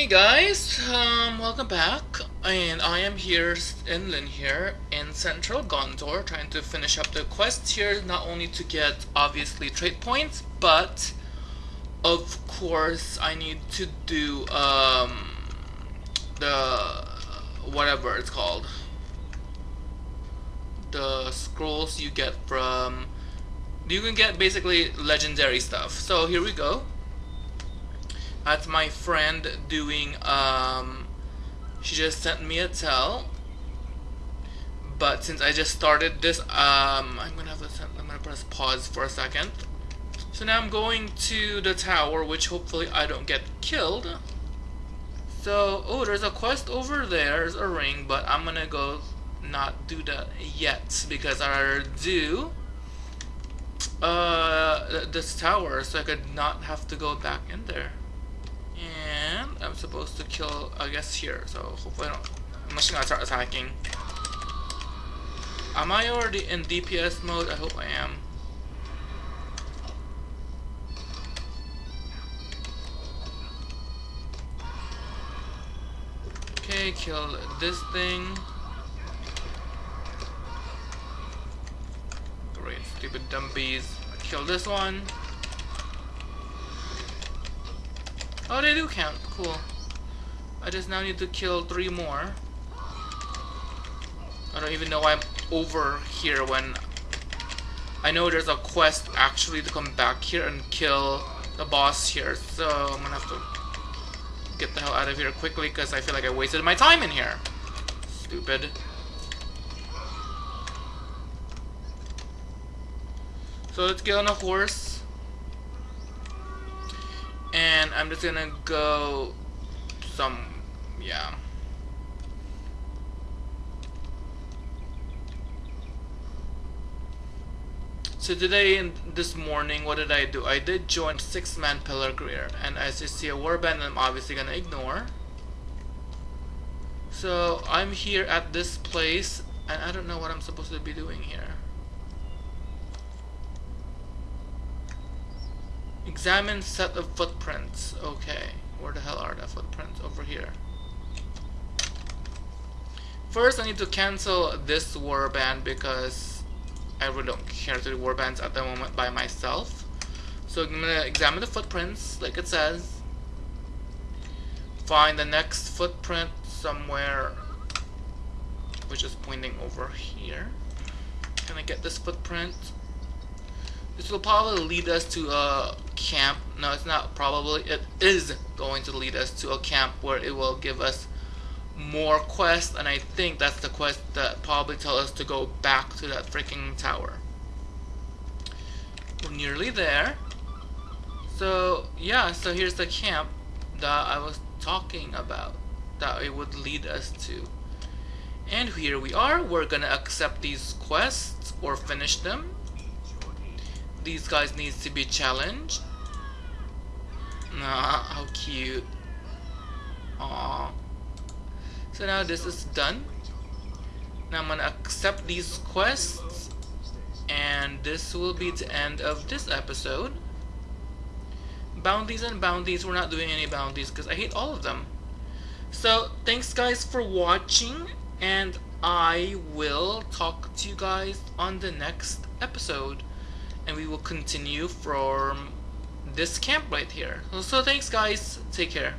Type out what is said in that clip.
Hey guys, um, welcome back, and I am here, Enlin here, in Central Gondor, trying to finish up the quest here, not only to get, obviously, trait points, but, of course, I need to do, um, the, whatever it's called, the scrolls you get from, you can get basically legendary stuff, so here we go that's my friend doing um she just sent me a tell. But since I just started this um I'm gonna have to I'm gonna press pause for a second. So now I'm going to the tower which hopefully I don't get killed. So oh there's a quest over there. There's a ring but I'm gonna go not do that yet because I do uh this tower so I could not have to go back in there and I'm supposed to kill, I guess, here. So hopefully I don't... I'm just gonna start attacking. Am I already in DPS mode? I hope I am. Okay, kill this thing. Great, stupid dumpies. Kill this one. Oh, they do count. Cool. I just now need to kill three more. I don't even know why I'm over here when I know there's a quest actually to come back here and kill the boss here. So I'm gonna have to get the hell out of here quickly because I feel like I wasted my time in here. Stupid. So let's get on a horse and I'm just gonna go some yeah So today and this morning, what did I do? I did join six-man Pelargir, and as you see a warband, I'm obviously gonna ignore. So I'm here at this place, and I don't know what I'm supposed to be doing here. Examine set of footprints. Okay. Where the hell are the footprints? Over here. First, I need to cancel this warband because I really don't care to do warbands at the moment by myself. So I'm gonna examine the footprints, like it says. Find the next footprint somewhere, which is pointing over here. Can I get this footprint? This will probably lead us to a camp. No, it's not probably. It is going to lead us to a camp where it will give us more quests, and I think that's the quest that probably tell us to go back to that freaking tower. We're nearly there. So, yeah, so here's the camp that I was talking about that it would lead us to. And here we are. We're gonna accept these quests or finish them these guys needs to be challenged. Nah, how cute. Aww. So now this is done. Now I'm gonna accept these quests and this will be the end of this episode. Bounties and bounties, we're not doing any bounties because I hate all of them. So thanks guys for watching and I will talk to you guys on the next episode and we will continue from this camp right here. So thanks guys, take care.